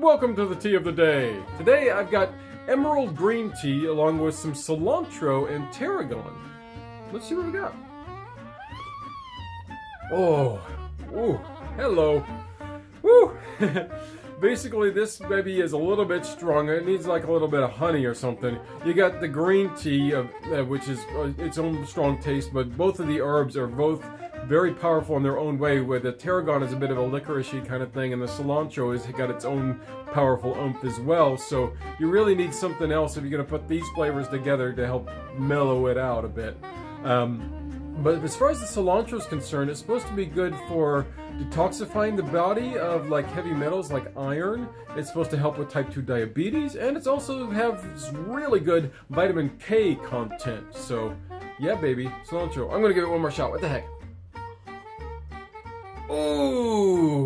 welcome to the tea of the day. Today I've got emerald green tea along with some cilantro and tarragon. Let's see what we got. Oh, ooh, hello. Woo! Basically, this baby is a little bit stronger. It needs like a little bit of honey or something. You got the green tea, of, uh, which is uh, its own strong taste, but both of the herbs are both very powerful in their own way, where the tarragon is a bit of a licoricey kind of thing, and the cilantro has got its own powerful oomph as well. So you really need something else if you're going to put these flavors together to help mellow it out a bit. Um, but as far as the cilantro is concerned, it's supposed to be good for detoxifying the body of like heavy metals like iron. It's supposed to help with type 2 diabetes, and it's also have really good vitamin K content. So, yeah, baby, cilantro. I'm gonna give it one more shot. What the heck? Ooh,